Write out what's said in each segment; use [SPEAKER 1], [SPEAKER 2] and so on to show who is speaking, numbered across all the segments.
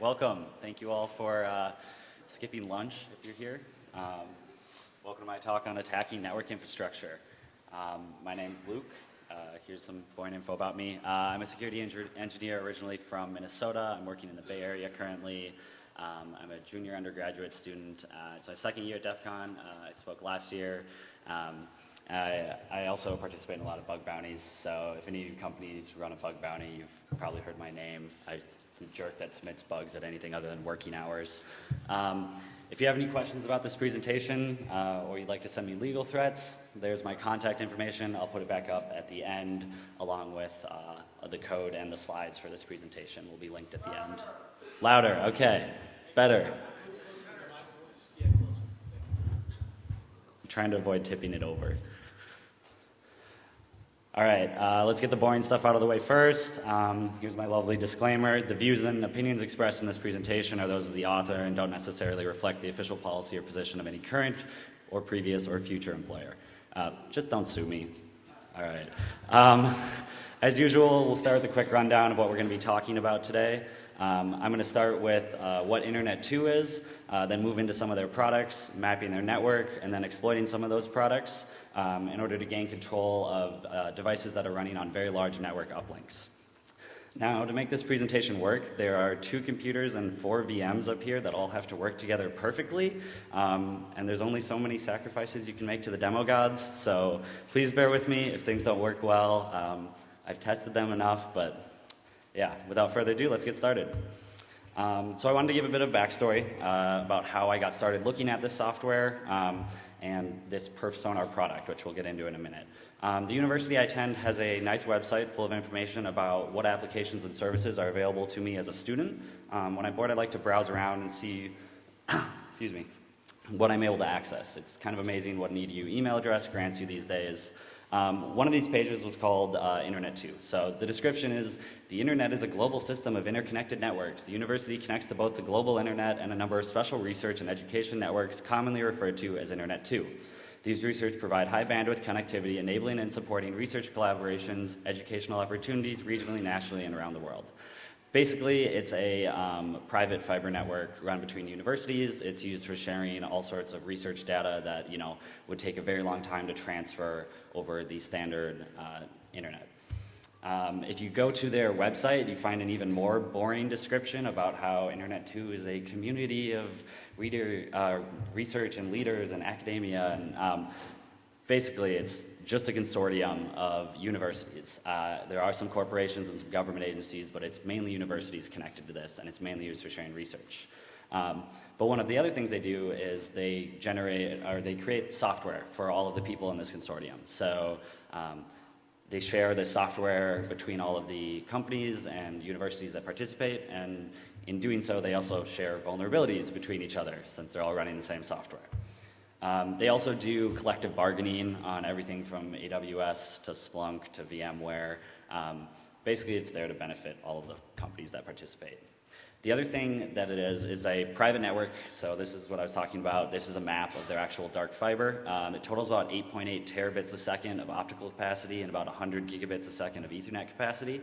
[SPEAKER 1] welcome. Thank you all for uh, skipping lunch if you're here. Um, welcome to my talk on attacking network infrastructure. Um, my is Luke. Uh, here's some boring info about me. Uh, I'm a security engineer originally from Minnesota. I'm working in the Bay Area currently. Um, I'm a junior undergraduate student. Uh, it's my second year at DEF CON. Uh, I spoke last year. Um, I, I, also participate in a lot of bug bounties, so if any companies run a bug bounty, you've probably heard my name. I jerk that submits bugs at anything other than working hours. Um, if you have any questions about this presentation uh, or you'd like to send me legal threats, there's my contact information. I'll put it back up at the end along with uh, the code and the slides for this presentation will be linked at the end. Louder, okay, better. I'm trying to avoid tipping it over. All right, uh, let's get the boring stuff out of the way first. Um, here's my lovely disclaimer. The views and opinions expressed in this presentation are those of the author and don't necessarily reflect the official policy or position of any current or previous or future employer. Uh, just don't sue me. All right. Um, as usual, we'll start with a quick rundown of what we're going to be talking about today. Um, I'm going to start with uh, what Internet 2 is, uh, then move into some of their products, mapping their network, and then exploiting some of those products um, in order to gain control of uh, devices that are running on very large network uplinks. Now, to make this presentation work, there are two computers and four VMs up here that all have to work together perfectly, um, and there's only so many sacrifices you can make to the demo gods, so please bear with me if things don't work well. Um, I've tested them enough, but yeah, without further ado, let's get started. Um, so I wanted to give a bit of backstory uh, about how I got started looking at this software. Um, and this perf sonar product, which we'll get into in a minute. Um, the university I attend has a nice website full of information about what applications and services are available to me as a student. Um, when I'm bored, I like to browse around and see, excuse me, what I'm able to access. It's kind of amazing what an EDU email address grants you these days. Um, one of these pages was called uh, Internet 2. So the description is, the Internet is a global system of interconnected networks. The university connects to both the global Internet and a number of special research and education networks commonly referred to as Internet 2. These research provide high bandwidth connectivity, enabling and supporting research collaborations, educational opportunities regionally, nationally, and around the world. Basically, it's a um, private fiber network run between universities. It's used for sharing all sorts of research data that you know would take a very long time to transfer over the standard uh, internet. Um, if you go to their website, you find an even more boring description about how Internet 2 is a community of reader, uh, research and leaders and academia. And um, basically, it's just a consortium of universities. Uh, there are some corporations and some government agencies, but it's mainly universities connected to this, and it's mainly used for sharing research. Um, but one of the other things they do is they generate, or they create software for all of the people in this consortium. So um, they share the software between all of the companies and universities that participate, and in doing so, they also share vulnerabilities between each other, since they're all running the same software. Um, they also do collective bargaining on everything from AWS to Splunk to VMware. Um, basically, it's there to benefit all of the companies that participate. The other thing that it is is a private network. So this is what I was talking about. This is a map of their actual dark fiber. Um, it totals about 8.8 terabits a second of optical capacity and about 100 gigabits a second of Ethernet capacity.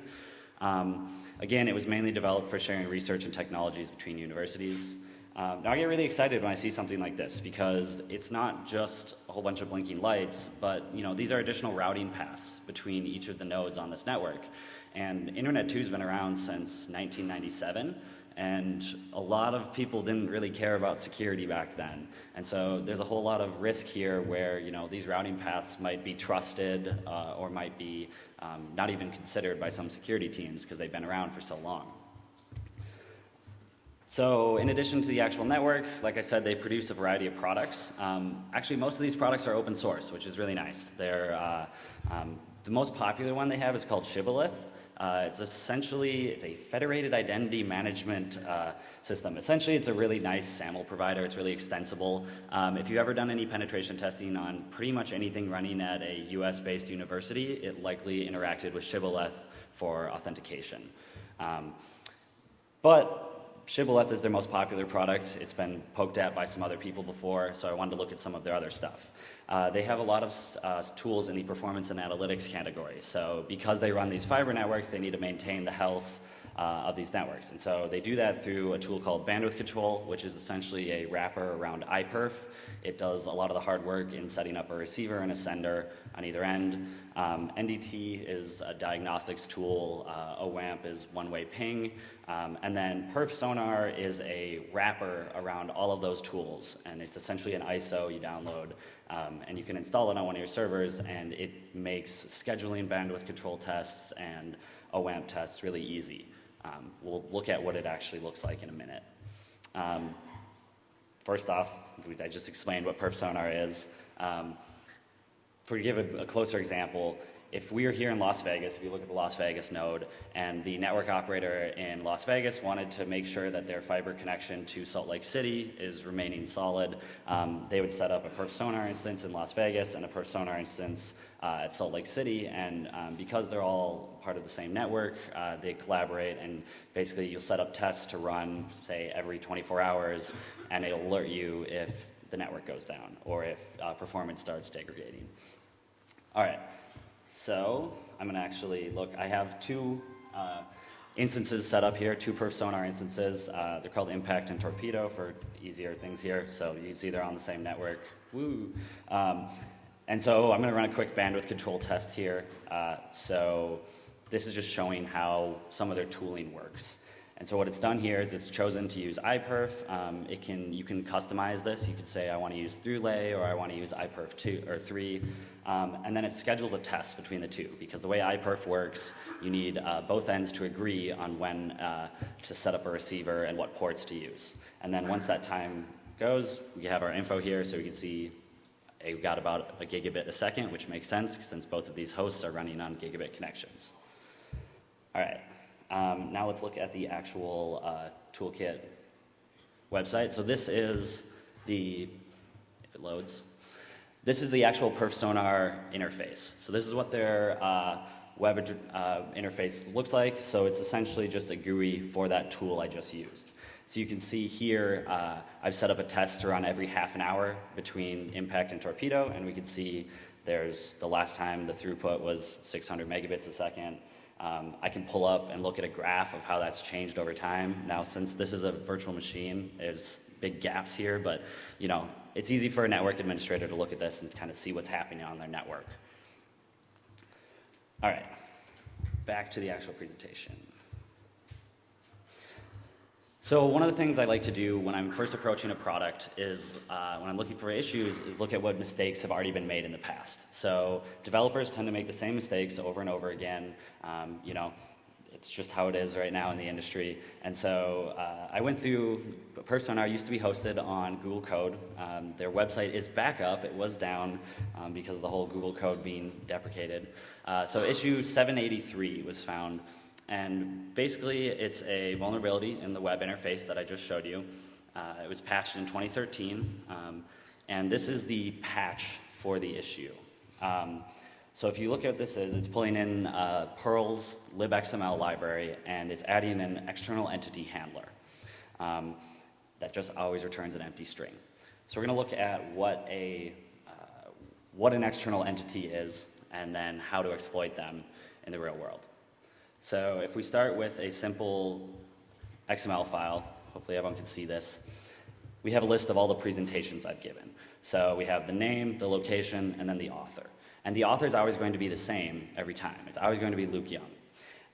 [SPEAKER 1] Um, again, it was mainly developed for sharing research and technologies between universities. Um, now I get really excited when I see something like this because it's not just a whole bunch of blinking lights, but you know these are additional routing paths between each of the nodes on this network. And Internet 2 has been around since 1997, and a lot of people didn't really care about security back then. And so there's a whole lot of risk here where you know these routing paths might be trusted uh, or might be um, not even considered by some security teams because they've been around for so long. So in addition to the actual network, like I said, they produce a variety of products. Um, actually, most of these products are open source, which is really nice. They're, uh, um, the most popular one they have is called Shibboleth. Uh, it's essentially, it's a federated identity management uh, system. Essentially, it's a really nice SAML provider. It's really extensible. Um, if you've ever done any penetration testing on pretty much anything running at a US-based university, it likely interacted with Shibboleth for authentication. Um, but Shibboleth is their most popular product. It's been poked at by some other people before, so I wanted to look at some of their other stuff. Uh, they have a lot of uh, tools in the performance and analytics category. So because they run these fiber networks, they need to maintain the health uh, of these networks. And so they do that through a tool called bandwidth control, which is essentially a wrapper around iPerf. It does a lot of the hard work in setting up a receiver and a sender on either end. Um, NDT is a diagnostics tool. Uh, OWAMP is one-way ping. Um, and then Perf Sonar is a wrapper around all of those tools. And it's essentially an ISO you download. Um, and you can install it on one of your servers, and it makes scheduling bandwidth control tests and OWAMP tests really easy. Um, we'll look at what it actually looks like in a minute. Um, first off, I just explained what perf sonar is. Um, for to give a, a, closer example, if we are here in Las Vegas, if you look at the Las Vegas node, and the network operator in Las Vegas wanted to make sure that their fiber connection to Salt Lake City is remaining solid, um, they would set up a perf sonar instance in Las Vegas and a perf sonar instance uh, at Salt Lake City. And um, because they're all part of the same network, uh, they collaborate, and basically you'll set up tests to run, say, every 24 hours, and it'll alert you if the network goes down or if uh, performance starts degrading. All right. So I'm going to actually look. I have two uh, instances set up here, two perf sonar instances. Uh, they're called Impact and Torpedo for easier things here. So you see they're on the same network. Woo. Um, and so I'm going to run a quick bandwidth control test here. Uh, so this is just showing how some of their tooling works. And so what it's done here is it's chosen to use iPerf. Um, it can, you can customize this. You could say I want to use ThruLay or I want to use iPerf 2 or 3. Um, and then it schedules a test between the two because the way iPerf works, you need uh, both ends to agree on when uh, to set up a receiver and what ports to use. And then once that time goes, we have our info here so we can see we've got about a gigabit a second, which makes sense since both of these hosts are running on gigabit connections. All right. Um, now let's look at the actual uh, toolkit website. So this is the, if it loads, this is the actual perf sonar interface. So this is what their uh, web uh, interface looks like. So it's essentially just a GUI for that tool I just used. So you can see here, uh, I've set up a test to run every half an hour between impact and torpedo, and we can see there's the last time the throughput was 600 megabits a second. Um, I can pull up and look at a graph of how that's changed over time. Now, since this is a virtual machine, there's big gaps here, but you know, it's easy for a network administrator to look at this and kind of see what's happening on their network. All right, back to the actual presentation. So one of the things I like to do when I'm first approaching a product is, uh, when I'm looking for issues, is look at what mistakes have already been made in the past. So developers tend to make the same mistakes over and over again. Um, you know, it's just how it is right now in the industry. And so uh, I went through, Perf used to be hosted on Google Code. Um, their website is back up. It was down um, because of the whole Google Code being deprecated. Uh, so issue 783 was found and basically, it's a vulnerability in the web interface that I just showed you. Uh, it was patched in 2013, um, and this is the patch for the issue. Um, so if you look at this, is, it's pulling in uh, Perl's libxml library, and it's adding an external entity handler um, that just always returns an empty string. So we're going to look at what a uh, what an external entity is, and then how to exploit them in the real world. So if we start with a simple XML file, hopefully everyone can see this, we have a list of all the presentations I've given. So we have the name, the location, and then the author. And the author is always going to be the same every time. It's always going to be Luke Young.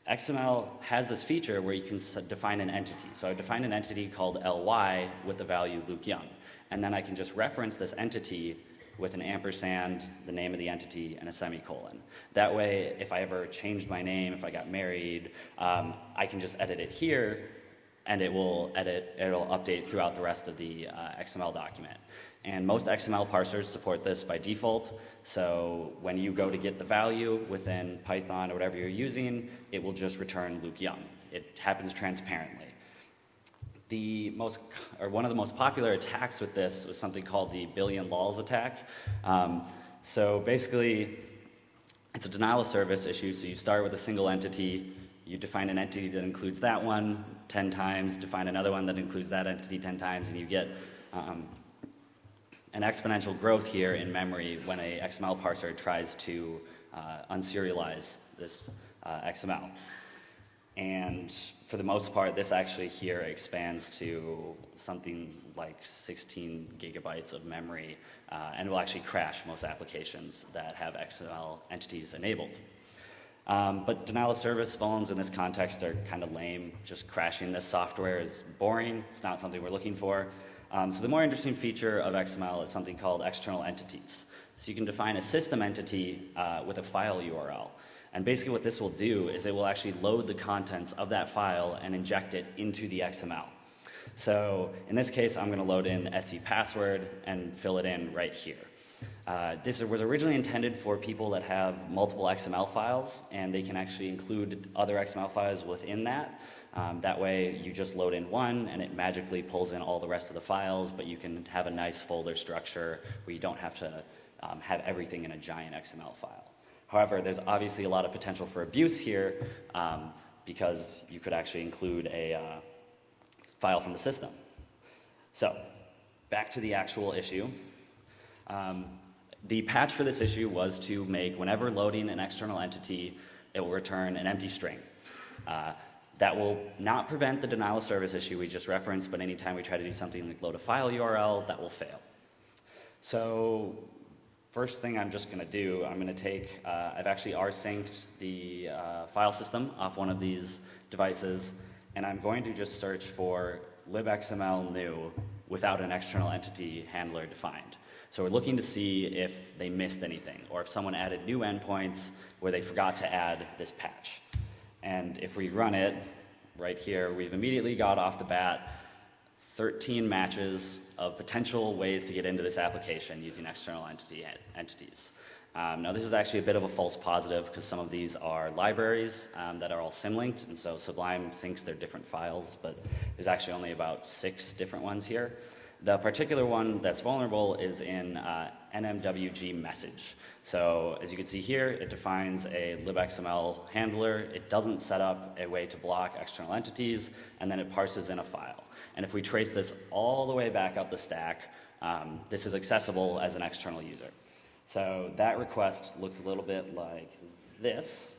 [SPEAKER 1] XML has this feature where you can define an entity. So I define an entity called ly with the value Luke Young. And then I can just reference this entity with an ampersand, the name of the entity, and a semicolon. That way, if I ever changed my name, if I got married, um, I can just edit it here, and it will edit, it'll update throughout the rest of the uh, XML document. And most XML parsers support this by default. So when you go to get the value within Python or whatever you're using, it will just return Luke Young. It happens transparently the most, or one of the most popular attacks with this was something called the billion lols attack. Um, so basically, it's a denial of service issue. So you start with a single entity, you define an entity that includes that one 10 times, define another one that includes that entity 10 times, and you get um, an exponential growth here in memory when a XML parser tries to uh, unserialize this uh, XML. And for the most part, this actually here expands to something like 16 gigabytes of memory, uh, and will actually crash most applications that have XML entities enabled. Um, but denial of service phones in this context are kind of lame. Just crashing this software is boring. It's not something we're looking for. Um, so the more interesting feature of XML is something called external entities. So you can define a system entity uh, with a file URL. And basically what this will do is it will actually load the contents of that file and inject it into the XML. So in this case, I'm going to load in Etsy password and fill it in right here. Uh, this was originally intended for people that have multiple XML files, and they can actually include other XML files within that. Um, that way, you just load in one, and it magically pulls in all the rest of the files, but you can have a nice folder structure where you don't have to um, have everything in a giant XML file. However, there's obviously a lot of potential for abuse here um, because you could actually include a uh, file from the system. So, back to the actual issue. Um, the patch for this issue was to make whenever loading an external entity, it will return an empty string. Uh, that will not prevent the denial of service issue we just referenced, but anytime we try to do something like load a file URL, that will fail. So first thing I'm just going to do, I'm going to take, uh, I've actually rsynced the uh, file system off one of these devices, and I'm going to just search for libxml new without an external entity handler defined. So we're looking to see if they missed anything or if someone added new endpoints where they forgot to add this patch. And if we run it right here, we've immediately got off the bat 13 matches of potential ways to get into this application using external entity entities. Um, now this is actually a bit of a false positive because some of these are libraries um, that are all symlinked and so Sublime thinks they're different files but there's actually only about six different ones here. The particular one that's vulnerable is in uh, NMWG message. So as you can see here, it defines a libxml handler. It doesn't set up a way to block external entities, and then it parses in a file. And if we trace this all the way back up the stack, um, this is accessible as an external user. So that request looks a little bit like this.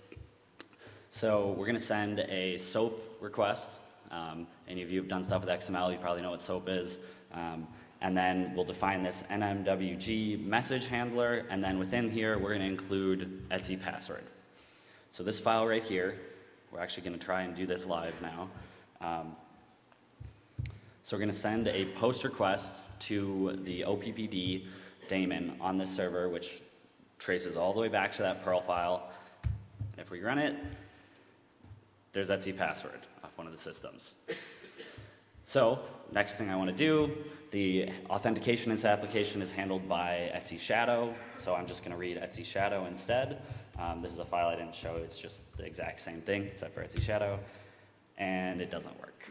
[SPEAKER 1] So we're going to send a SOAP request. Um, any of you have done stuff with XML, you probably know what SOAP is. Um, and then we'll define this NMWG message handler, and then within here, we're gonna include Etsy password. So this file right here, we're actually gonna try and do this live now. Um, so we're gonna send a post request to the OPPD daemon on this server, which traces all the way back to that Perl file. If we run it, there's Etsy password off one of the systems. So next thing I want to do, the authentication in this application is handled by Etsy shadow. So I'm just going to read Etsy shadow instead. Um, this is a file I didn't show. It's just the exact same thing except for Etsy shadow. And it doesn't work.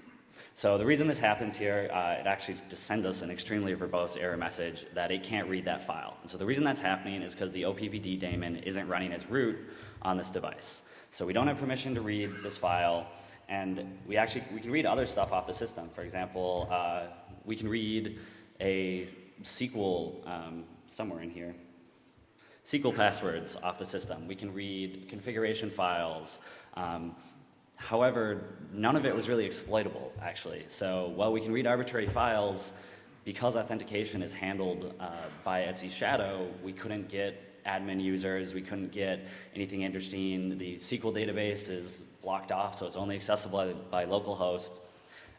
[SPEAKER 1] So the reason this happens here, uh, it actually sends us an extremely verbose error message that it can't read that file. And so the reason that's happening is because the OPPD daemon isn't running as root on this device. So we don't have permission to read this file. And we actually, we can read other stuff off the system. For example, uh, we can read a SQL um, somewhere in here. SQL passwords off the system. We can read configuration files. Um, however, none of it was really exploitable, actually. So while we can read arbitrary files, because authentication is handled uh, by Etsy Shadow, we couldn't get admin users. We couldn't get anything interesting. The SQL database is blocked off, so it's only accessible by, localhost.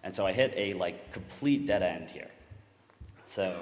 [SPEAKER 1] And so I hit a like complete dead end here. So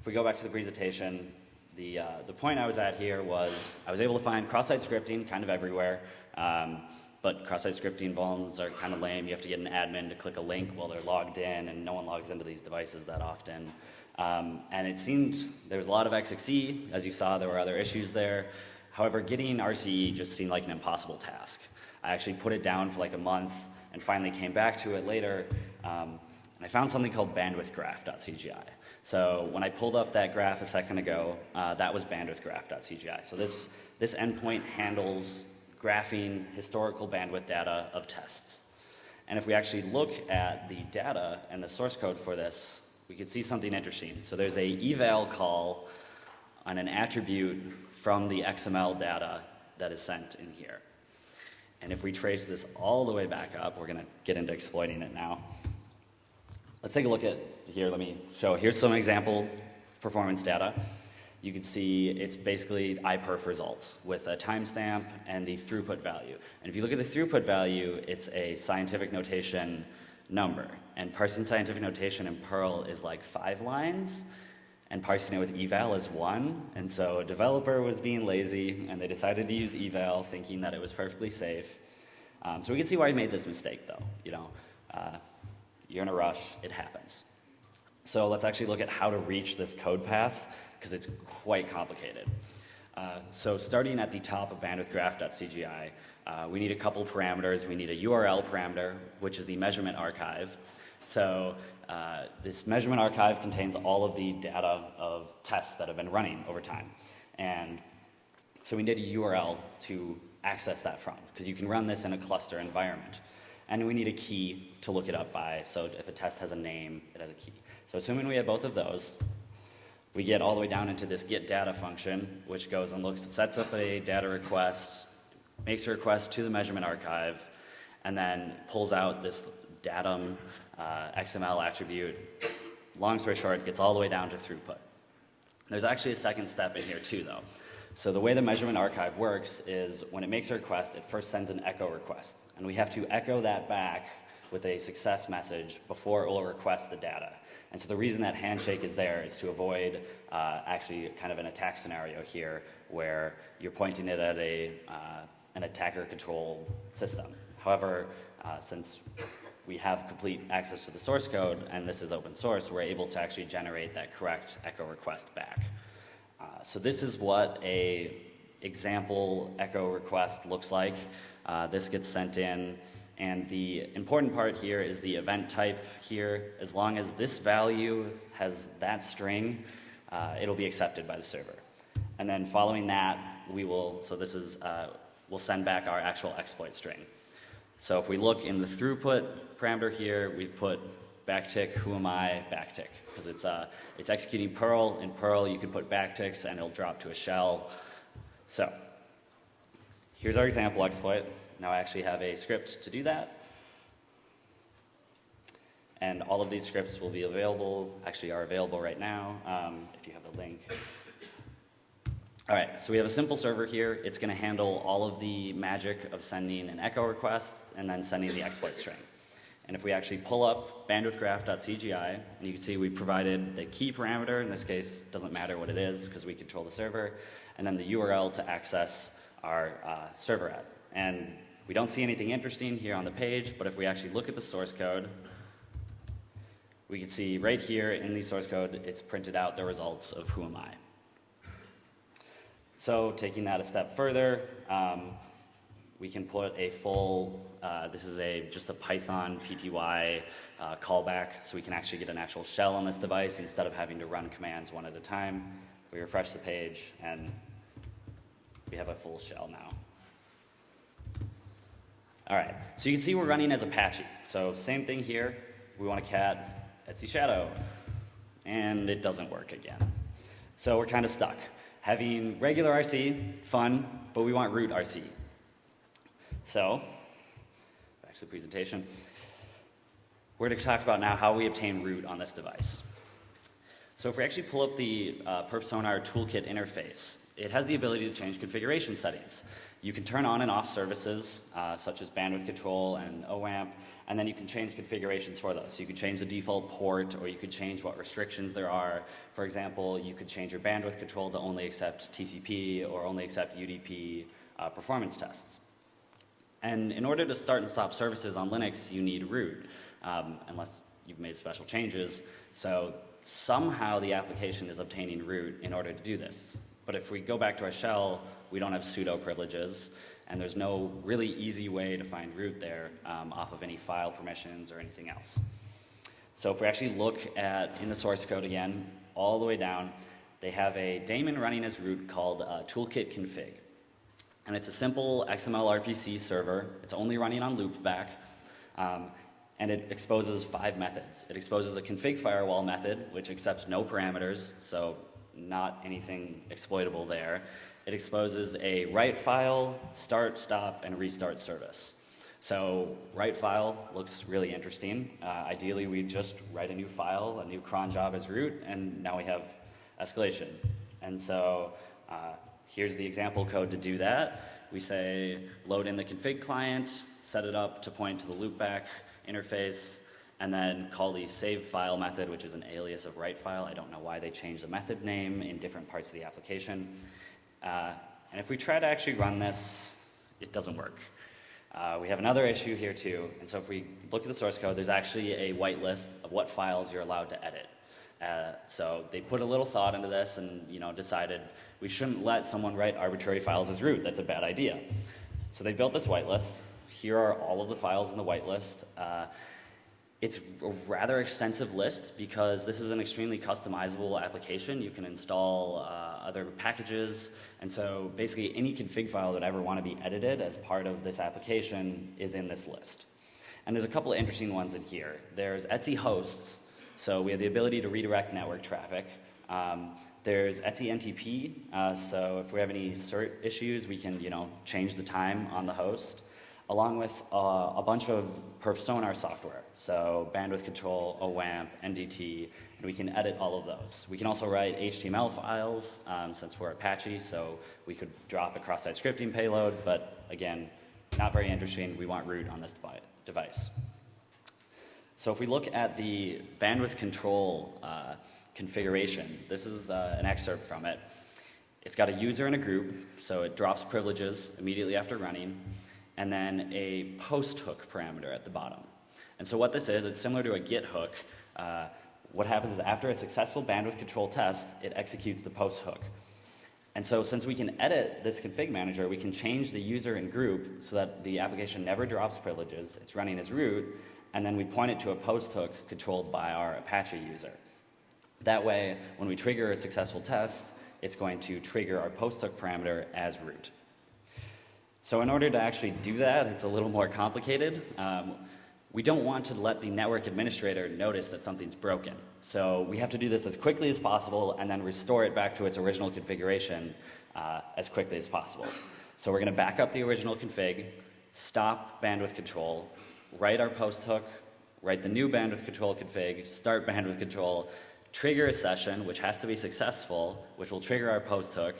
[SPEAKER 1] if we go back to the presentation, the, uh, the point I was at here was I was able to find cross-site scripting kind of everywhere. Um, but cross-site scripting vulns are kind of lame. You have to get an admin to click a link while they're logged in, and no one logs into these devices that often. Um, and it seemed there was a lot of XXE. As you saw, there were other issues there. However, getting RCE just seemed like an impossible task. I actually put it down for like a month and finally came back to it later. Um, and I found something called bandwidthgraph.cgi. So when I pulled up that graph a second ago, uh, that was bandwidthgraph.cgi. So this, this endpoint handles graphing historical bandwidth data of tests. And if we actually look at the data and the source code for this, we can see something interesting. So there's a eval call on an attribute from the XML data that is sent in here. And if we trace this all the way back up, we're going to get into exploiting it now. Let's take a look at here. Let me show. Here's some example performance data. You can see it's basically iPerf results with a timestamp and the throughput value. And if you look at the throughput value, it's a scientific notation number. And parsing scientific notation in Perl is like five lines, and parsing it with eval is one. And so a developer was being lazy, and they decided to use eval, thinking that it was perfectly safe. Um, so we can see why he made this mistake, though. You know, uh, you're in a rush, it happens. So let's actually look at how to reach this code path, because it's quite complicated. Uh, so starting at the top of bandwidthgraph.cgi, uh, we need a couple parameters. We need a URL parameter, which is the measurement archive. So uh, this measurement archive contains all of the data of tests that have been running over time. And so we need a URL to access that from, because you can run this in a cluster environment. And we need a key to look it up by, so if a test has a name, it has a key. So assuming we have both of those, we get all the way down into this get data function, which goes and looks, sets up a data request, makes a request to the measurement archive, and then pulls out this datum uh, XML attribute. Long story short, it gets all the way down to throughput. There's actually a second step in here too, though. So the way the measurement archive works is when it makes a request, it first sends an echo request. And we have to echo that back with a success message before it will request the data. And so the reason that handshake is there is to avoid uh, actually kind of an attack scenario here where you're pointing it at a, uh, an attacker controlled system. However, uh, since we have complete access to the source code and this is open source, we're able to actually generate that correct echo request back. Uh, so this is what a example echo request looks like. Uh, this gets sent in and the important part here is the event type here. As long as this value has that string, uh, it'll be accepted by the server. And then following that, we will, so this is, uh, we'll send back our actual exploit string. So if we look in the throughput parameter here, we've put backtick, who am I, backtick, because it's, uh, it's executing Perl. In Perl, you can put backticks and it'll drop to a shell. So here's our example exploit. Now I actually have a script to do that. And all of these scripts will be available, actually are available right now, um, if you have the link. All right, so we have a simple server here. It's going to handle all of the magic of sending an echo request and then sending the exploit string. And if we actually pull up bandwidthgraph.cgi, and you can see we provided the key parameter, in this case, doesn't matter what it is because we control the server, and then the URL to access our uh, server at. And we don't see anything interesting here on the page, but if we actually look at the source code, we can see right here in the source code, it's printed out the results of who am I. So taking that a step further, um, we can put a full, uh, this is a just a Python PTY uh, callback, so we can actually get an actual shell on this device instead of having to run commands one at a time. We refresh the page, and we have a full shell now. All right, so you can see we're running as Apache. So same thing here. We want a cat, Etsy Shadow, and it doesn't work again. So we're kind of stuck. Having regular RC, fun, but we want root RC. So, back to the presentation. We're going to talk about now how we obtain root on this device. So if we actually pull up the uh, PerfSonar toolkit interface, it has the ability to change configuration settings. You can turn on and off services uh, such as bandwidth control and OAMP, and then you can change configurations for those. So you can change the default port, or you could change what restrictions there are. For example, you could change your bandwidth control to only accept TCP or only accept UDP uh, performance tests. And in order to start and stop services on Linux, you need root, um, unless you've made special changes. So somehow the application is obtaining root in order to do this. But if we go back to our shell, we don't have pseudo privileges, and there's no really easy way to find root there um, off of any file permissions or anything else. So if we actually look at, in the source code again, all the way down, they have a daemon running as root called uh, toolkit config. And it's a simple XML RPC server. It's only running on loopback. Um, and it exposes five methods. It exposes a config firewall method, which accepts no parameters, so not anything exploitable there. it exposes a write file, start, stop, and restart service. So write file looks really interesting. Uh, ideally, we just write a new file, a new cron job as root, and now we have escalation. And so uh, here's the example code to do that. We say load in the config client, set it up to point to the loopback interface, and then call the save file method, which is an alias of write file. I don't know why they changed the method name in different parts of the application. Uh, and if we try to actually run this, it doesn't work. Uh, we have another issue here too, and so if we look at the source code, there's actually a whitelist of what files you're allowed to edit. Uh, so they put a little thought into this and you know decided we shouldn't let someone write arbitrary files as root. That's a bad idea. So they built this whitelist. Here are all of the files in the whitelist. Uh, it's a rather extensive list because this is an extremely customizable application. You can install uh, other packages, and so basically any config file that I ever want to be edited as part of this application is in this list. And there's a couple of interesting ones in here. There's Etsy hosts, so we have the ability to redirect network traffic. Um, there's Etsy NTP, uh, so if we have any cert issues, we can you know change the time on the host along with uh, a bunch of perf software, so bandwidth control, OWAMP, NDT, and we can edit all of those. We can also write HTML files um, since we're Apache, so we could drop a cross-site scripting payload, but again, not very interesting. We want root on this device. So if we look at the bandwidth control uh, configuration, this is uh, an excerpt from it. It's got a user and a group, so it drops privileges immediately after running and then a post hook parameter at the bottom. And so what this is, it's similar to a git hook. Uh, what happens is after a successful bandwidth control test, it executes the post hook. And so since we can edit this config manager, we can change the user and group so that the application never drops privileges, it's running as root, and then we point it to a post hook controlled by our Apache user. That way, when we trigger a successful test, it's going to trigger our post hook parameter as root. So in order to actually do that, it's a little more complicated. Um, we don't want to let the network administrator notice that something's broken. So we have to do this as quickly as possible and then restore it back to its original configuration uh, as quickly as possible. So we're going to back up the original config, stop bandwidth control, write our post hook, write the new bandwidth control config, start bandwidth control, trigger a session, which has to be successful, which will trigger our post hook,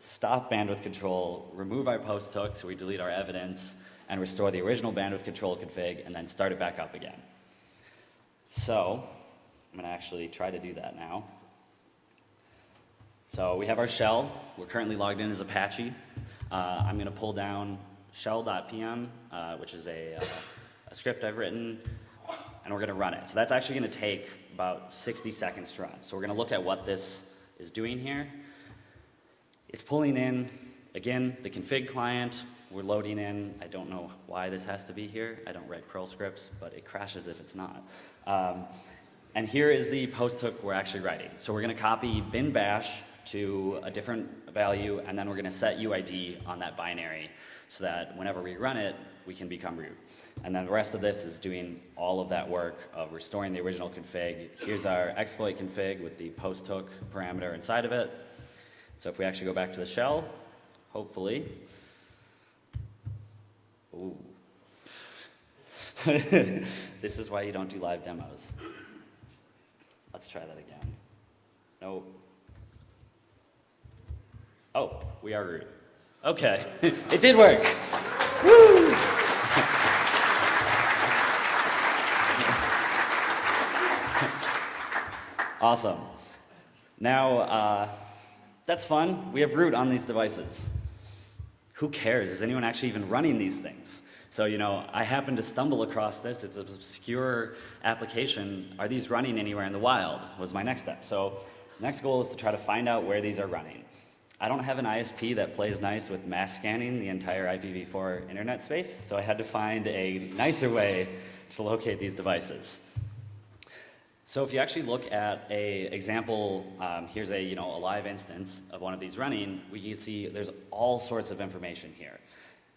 [SPEAKER 1] stop bandwidth control, remove our post hook so we delete our evidence, and restore the original bandwidth control config, and then start it back up again. So, I'm going to actually try to do that now. So we have our shell. We're currently logged in as Apache. Uh, I'm going to pull down shell.pm, uh, which is a, uh, a script I've written, and we're going to run it. So that's actually going to take about 60 seconds to run. So we're going to look at what this is doing here. It's pulling in, again, the config client. We're loading in. I don't know why this has to be here. I don't write Perl scripts, but it crashes if it's not. Um, and here is the post hook we're actually writing. So we're going to copy bin bash to a different value, and then we're going to set UID on that binary so that whenever we run it, we can become root. And then the rest of this is doing all of that work of restoring the original config. Here's our exploit config with the post hook parameter inside of it. So if we actually go back to the shell, hopefully, ooh. this is why you don't do live demos. Let's try that again. Nope. Oh, we are root. Okay, it did work. Woo! awesome. Now, uh, that's fun. We have root on these devices. Who cares? Is anyone actually even running these things? So, you know, I happen to stumble across this. It's an obscure application. Are these running anywhere in the wild? Was my next step. So, next goal is to try to find out where these are running. I don't have an ISP that plays nice with mass scanning the entire IPv4 internet space, so I had to find a nicer way to locate these devices. So if you actually look at a example, um, here's a, you know, a live instance of one of these running, we can see there's all sorts of information here.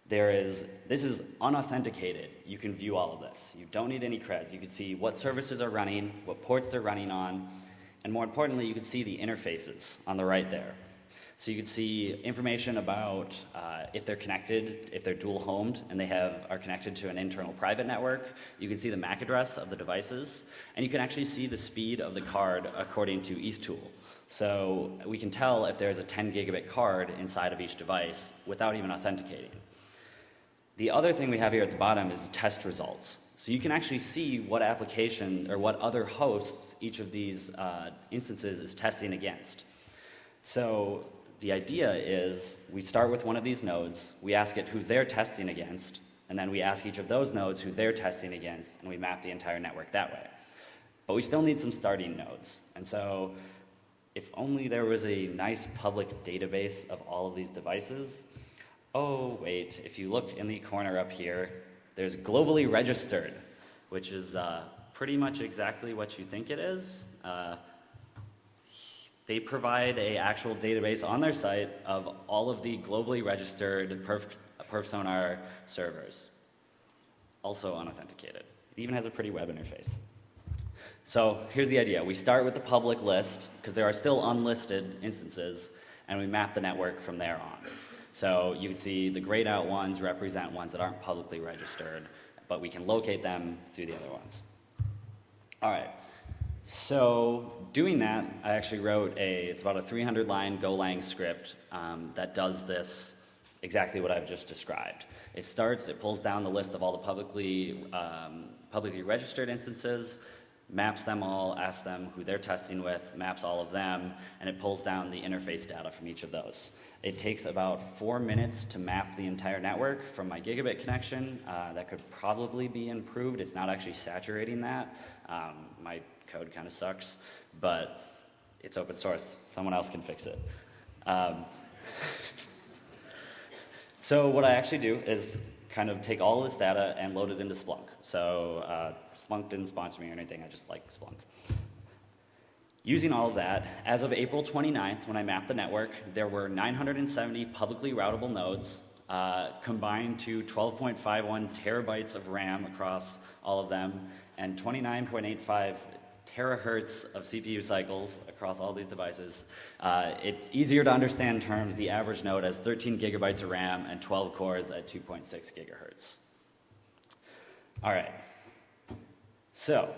[SPEAKER 1] There is, this is unauthenticated. You can view all of this. You don't need any creds. You can see what services are running, what ports they're running on, and more importantly, you can see the interfaces on the right there. So you can see information about uh, if they're connected, if they're dual homed, and they have are connected to an internal private network. You can see the MAC address of the devices, and you can actually see the speed of the card according to ETHTool. So we can tell if there's a 10 gigabit card inside of each device without even authenticating. The other thing we have here at the bottom is the test results. So you can actually see what application or what other hosts each of these uh, instances is testing against. So the idea is we start with one of these nodes, we ask it who they're testing against, and then we ask each of those nodes who they're testing against, and we map the entire network that way. But we still need some starting nodes. And so if only there was a nice public database of all of these devices. Oh, wait, if you look in the corner up here, there's globally registered, which is uh, pretty much exactly what you think it is. Uh, they provide a actual database on their site of all of the globally registered perf, perf sonar servers, also unauthenticated. It even has a pretty web interface. So here's the idea. We start with the public list, because there are still unlisted instances, and we map the network from there on. So you can see the grayed out ones represent ones that aren't publicly registered, but we can locate them through the other ones. All right. So doing that, I actually wrote a, it's about a 300 line Golang script um, that does this exactly what I've just described. It starts, it pulls down the list of all the publicly, um, publicly registered instances, maps them all, asks them who they're testing with, maps all of them, and it pulls down the interface data from each of those. It takes about four minutes to map the entire network from my gigabit connection. Uh, that could probably be improved. It's not actually saturating that. Um, my code kind of sucks, but it's open source. Someone else can fix it. Um, so what I actually do is kind of take all this data and load it into Splunk. So uh, Splunk didn't sponsor me or anything, I just like Splunk. Using all of that, as of April 29th, when I mapped the network, there were 970 publicly routable nodes, uh, combined to 12.51 terabytes of RAM across all of them, and 29.85 terahertz of CPU cycles across all these devices. Uh, it's easier to understand terms, the average node has 13 gigabytes of RAM and 12 cores at 2.6 gigahertz. All right. So,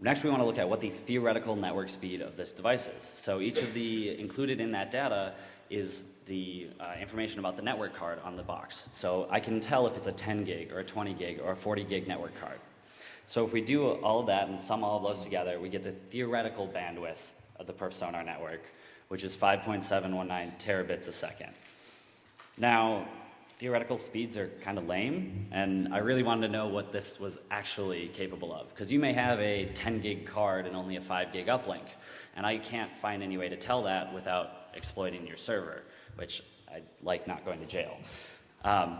[SPEAKER 1] next we want to look at what the theoretical network speed of this device is. So each of the, included in that data is the uh, information about the network card on the box. So I can tell if it's a 10 gig or a 20 gig or a 40 gig network card. So if we do all of that and sum all of those together, we get the theoretical bandwidth of the perf sonar network, which is 5.719 terabits a second. Now, theoretical speeds are kind of lame, and I really wanted to know what this was actually capable of. Because you may have a 10 gig card and only a 5 gig uplink, and I can't find any way to tell that without exploiting your server, which I like not going to jail. Um,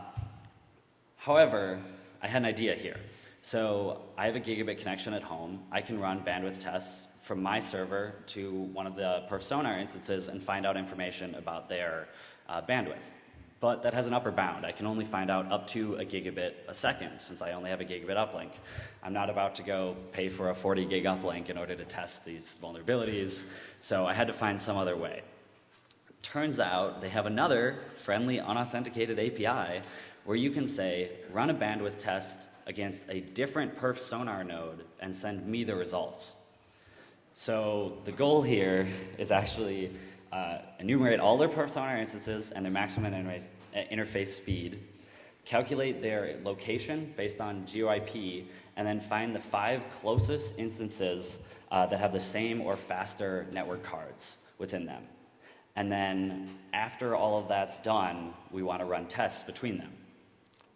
[SPEAKER 1] however, I had an idea here. So I have a gigabit connection at home. I can run bandwidth tests from my server to one of the perf sonar instances and find out information about their uh, bandwidth. But that has an upper bound. I can only find out up to a gigabit a second since I only have a gigabit uplink. I'm not about to go pay for a 40 gig uplink in order to test these vulnerabilities, so I had to find some other way. Turns out they have another friendly unauthenticated API where you can say, run a bandwidth test against a different perf sonar node and send me the results. So the goal here is actually uh, enumerate all their perf sonar instances and their maximum interface, uh, interface speed, calculate their location based on GeoIP, and then find the five closest instances uh, that have the same or faster network cards within them. And then after all of that's done, we want to run tests between them.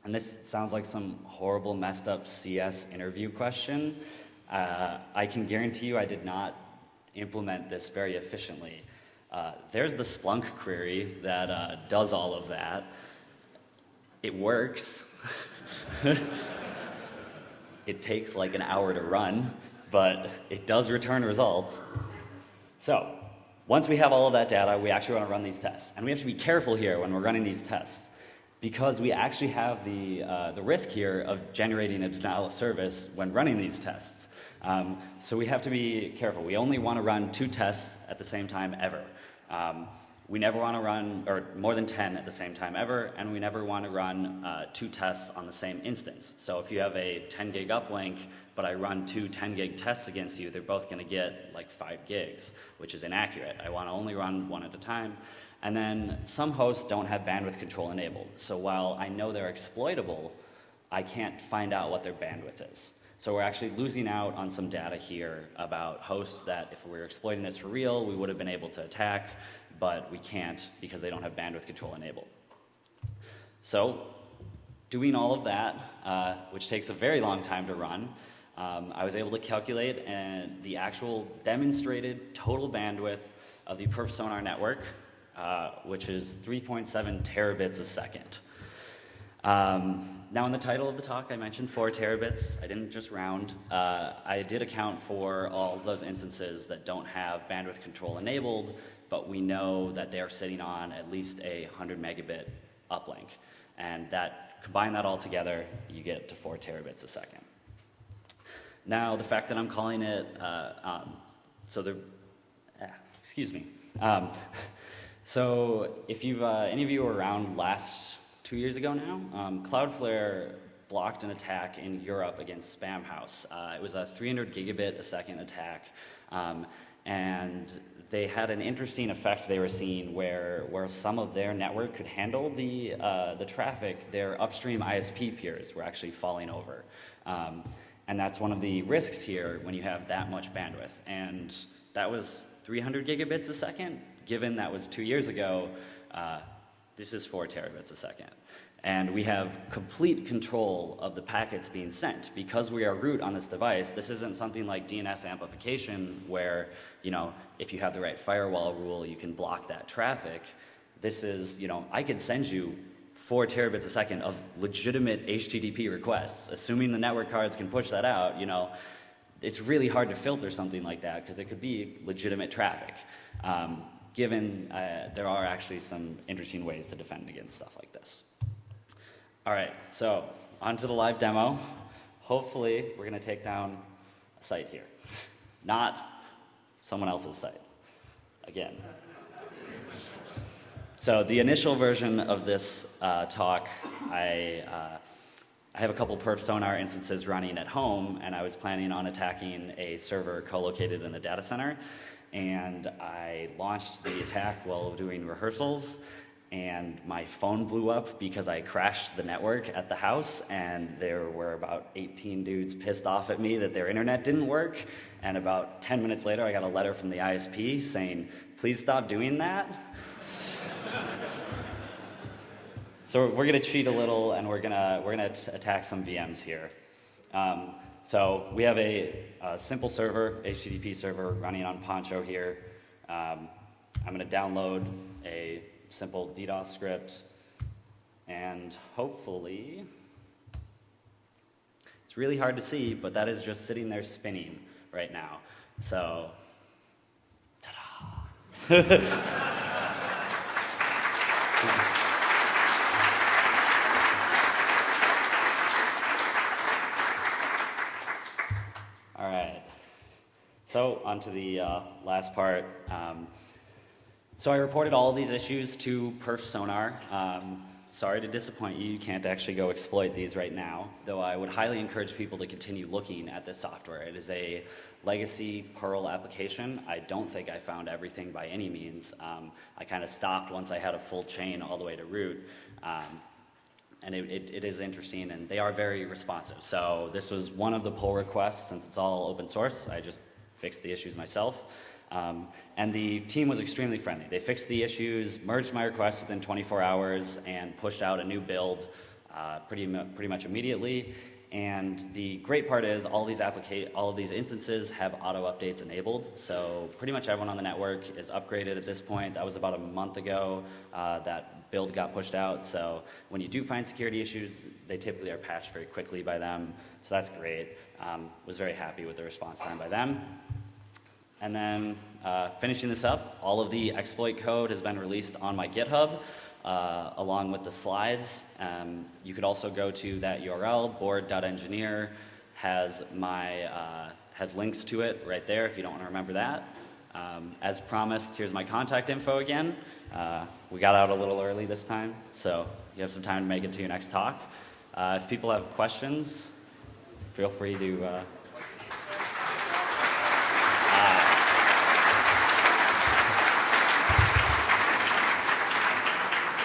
[SPEAKER 1] And this sounds like some horrible, messed up CS interview question. Uh, I can guarantee you I did not implement this very efficiently. Uh, there's the Splunk query that uh, does all of that. It works. it takes like an hour to run, but it does return results. So, once we have all of that data, we actually want to run these tests. And we have to be careful here when we're running these tests because we actually have the, uh, the risk here of generating a denial of service when running these tests. Um, so we have to be careful. We only want to run two tests at the same time ever. Um, we never want to run, or more than 10 at the same time ever, and we never want to run uh, two tests on the same instance. So if you have a 10 gig uplink, but I run two 10 gig tests against you, they're both going to get like 5 gigs, which is inaccurate. I want to only run one at a time. And then some hosts don't have bandwidth control enabled. So while I know they're exploitable, I can't find out what their bandwidth is. So we're actually losing out on some data here about hosts that if we were exploiting this for real, we would have been able to attack, but we can't because they don't have bandwidth control enabled. So doing all of that, uh, which takes a very long time to run, um, I was able to calculate and uh, the actual demonstrated total bandwidth of the Perf Sonar network, uh, which is 3.7 terabits a second. Um, now, in the title of the talk, I mentioned four terabits. I didn't just round. Uh, I did account for all those instances that don't have bandwidth control enabled, but we know that they're sitting on at least a 100 megabit uplink. And that, combine that all together, you get to four terabits a second. Now, the fact that I'm calling it, uh, um, so the, uh, excuse me. Um, so if you've, uh, any of you were around last two years ago now, um, Cloudflare blocked an attack in Europe against Spamhaus. Uh, it was a 300 gigabit a second attack, um, and they had an interesting effect they were seeing where, where some of their network could handle the, uh, the traffic, their upstream ISP peers were actually falling over. Um, and that's one of the risks here when you have that much bandwidth. And that was 300 gigabits a second. Given that was two years ago, uh, this is four terabits a second. And we have complete control of the packets being sent. Because we are root on this device, this isn't something like DNS amplification where, you know, if you have the right firewall rule, you can block that traffic. This is, you know, I could send you four terabits a second of legitimate HTTP requests. Assuming the network cards can push that out, you know, it's really hard to filter something like that because it could be legitimate traffic. Um, given uh, there are actually some interesting ways to defend against stuff like this. All right, so on to the live demo. Hopefully, we're going to take down a site here, not someone else's site. Again. So the initial version of this uh, talk, I, uh, I have a couple perf sonar instances running at home, and I was planning on attacking a server co-located in a data center and I launched the attack while doing rehearsals and my phone blew up because I crashed the network at the house and there were about 18 dudes pissed off at me that their internet didn't work and about 10 minutes later I got a letter from the ISP saying please stop doing that. So we're to cheat a little and we're to we're to attack some VMs here. Um, so we have a, a, simple server, HTTP server running on Poncho here. Um, I'm going to download a simple DDoS script and hopefully, it's really hard to see, but that is just sitting there spinning right now. So, ta-da! So on to the uh, last part. Um, so I reported all these issues to Perf Sonar. Um, sorry to disappoint you, you can't actually go exploit these right now, though I would highly encourage people to continue looking at this software. It is a legacy Perl application. I don't think I found everything by any means. Um, I kind of stopped once I had a full chain all the way to root. Um, and it, it, it is interesting, and they are very responsive. So this was one of the pull requests, since it's all open source. I just fixed the issues myself. Um, and the team was extremely friendly. They fixed the issues, merged my request within 24 hours, and pushed out a new build uh, pretty, pretty much immediately. And the great part is all these all of these instances have auto updates enabled. So pretty much everyone on the network is upgraded at this point. That was about a month ago uh, that build got pushed out. So when you do find security issues, they typically are patched very quickly by them. So that's great. Um, was very happy with the response time by them. And then uh, finishing this up, all of the exploit code has been released on my GitHub uh, along with the slides. Um, you could also go to that URL, board.engineer, has my uh, has links to it right there if you don't want to remember that. Um, as promised, here's my contact info again. Uh, we got out a little early this time, so you have some time to make it to your next talk. Uh, if people have questions, feel free to. Uh,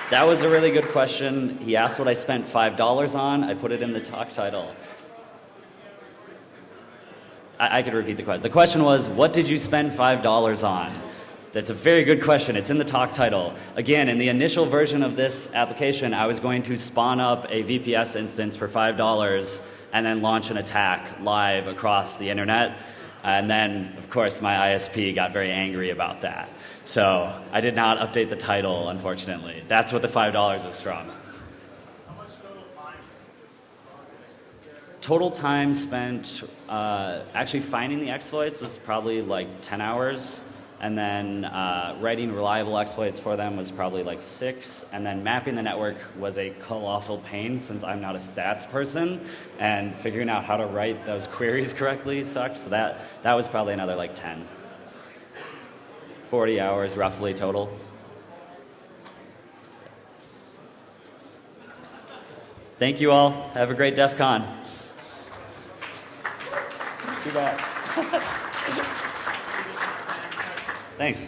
[SPEAKER 1] That was a really good question. He asked what I spent $5 on. I put it in the talk title. I, I could repeat the question. The question was, what did you spend $5 on? That's a very good question. It's in the talk title. Again, in the initial version of this application, I was going to spawn up a VPS instance for $5 and then launch an attack live across the internet. And then, of course, my ISP got very angry about that. So I did not update the title, unfortunately. That's what the $5 was from. Total time spent uh, actually finding the exploits was probably like 10 hours. And then uh, writing reliable exploits for them was probably like six. And then mapping the network was a colossal pain since I'm not a stats person. And figuring out how to write those queries correctly sucked. So that, that was probably another like 10. 40 hours roughly total. Thank you all. Have a great DEF CON. Too bad. Thanks.